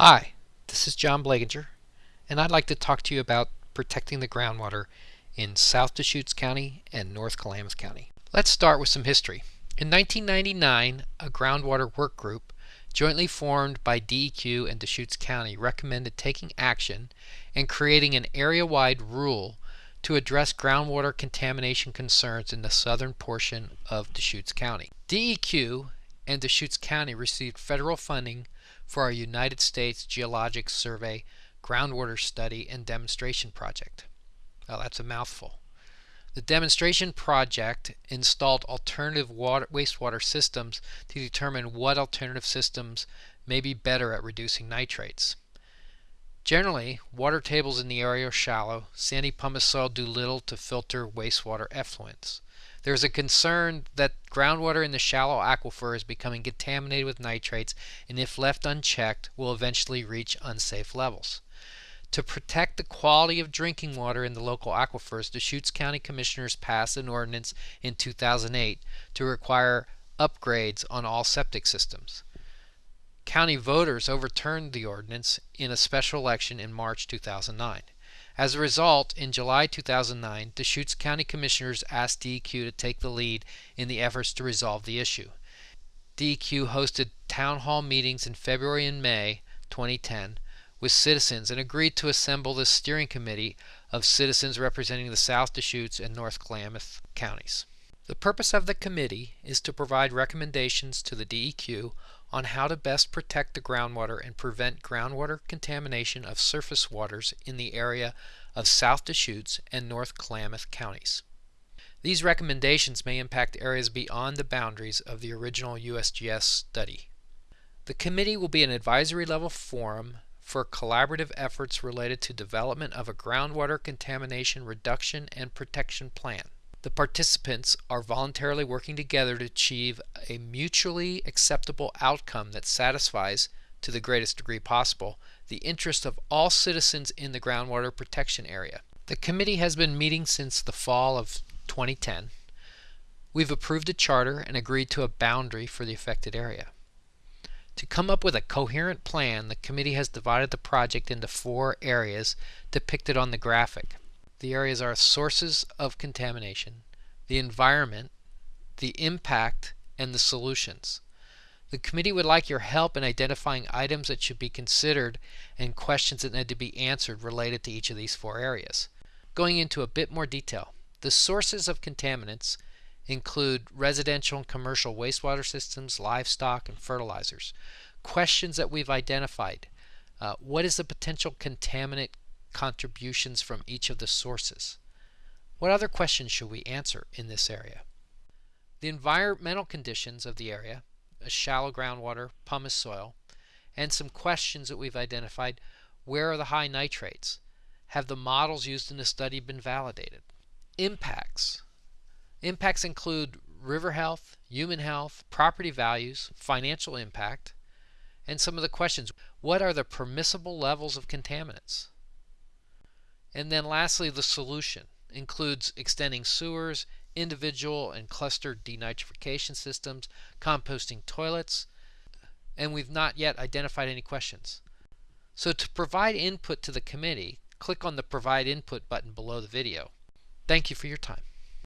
Hi, this is John Blaginger, and I'd like to talk to you about protecting the groundwater in South Deschutes County and North Klamath County. Let's start with some history. In 1999, a groundwater work group jointly formed by DEQ and Deschutes County recommended taking action and creating an area-wide rule to address groundwater contamination concerns in the southern portion of Deschutes County. DEQ and Deschutes County received federal funding for our United States Geologic Survey groundwater study and demonstration project. Well, that's a mouthful. The demonstration project installed alternative water, wastewater systems to determine what alternative systems may be better at reducing nitrates. Generally, water tables in the area are shallow. Sandy pumice soil do little to filter wastewater effluents. There is a concern that groundwater in the shallow aquifer is becoming contaminated with nitrates and if left unchecked will eventually reach unsafe levels. To protect the quality of drinking water in the local aquifers, Deschutes County Commissioners passed an ordinance in 2008 to require upgrades on all septic systems. County voters overturned the ordinance in a special election in March 2009. As a result, in July 2009, the Deschutes County Commissioners asked DEQ to take the lead in the efforts to resolve the issue. DEQ hosted town hall meetings in February and May 2010 with citizens and agreed to assemble the steering committee of citizens representing the South Deschutes and North Klamath counties. The purpose of the committee is to provide recommendations to the DEQ on how to best protect the groundwater and prevent groundwater contamination of surface waters in the area of South Deschutes and North Klamath counties. These recommendations may impact areas beyond the boundaries of the original USGS study. The committee will be an advisory level forum for collaborative efforts related to development of a groundwater contamination reduction and protection plan. The participants are voluntarily working together to achieve a mutually acceptable outcome that satisfies, to the greatest degree possible, the interest of all citizens in the groundwater protection area. The committee has been meeting since the fall of 2010. We've approved a charter and agreed to a boundary for the affected area. To come up with a coherent plan, the committee has divided the project into four areas depicted on the graphic. The areas are sources of contamination, the environment, the impact, and the solutions. The committee would like your help in identifying items that should be considered and questions that need to be answered related to each of these four areas. Going into a bit more detail, the sources of contaminants include residential and commercial wastewater systems, livestock, and fertilizers. Questions that we've identified. Uh, what is the potential contaminant contributions from each of the sources. What other questions should we answer in this area? The environmental conditions of the area, a shallow groundwater, pumice soil, and some questions that we've identified. Where are the high nitrates? Have the models used in the study been validated? Impacts. Impacts include river health, human health, property values, financial impact, and some of the questions. What are the permissible levels of contaminants? And then lastly, the solution includes extending sewers, individual and cluster denitrification systems, composting toilets, and we've not yet identified any questions. So to provide input to the committee, click on the Provide Input button below the video. Thank you for your time.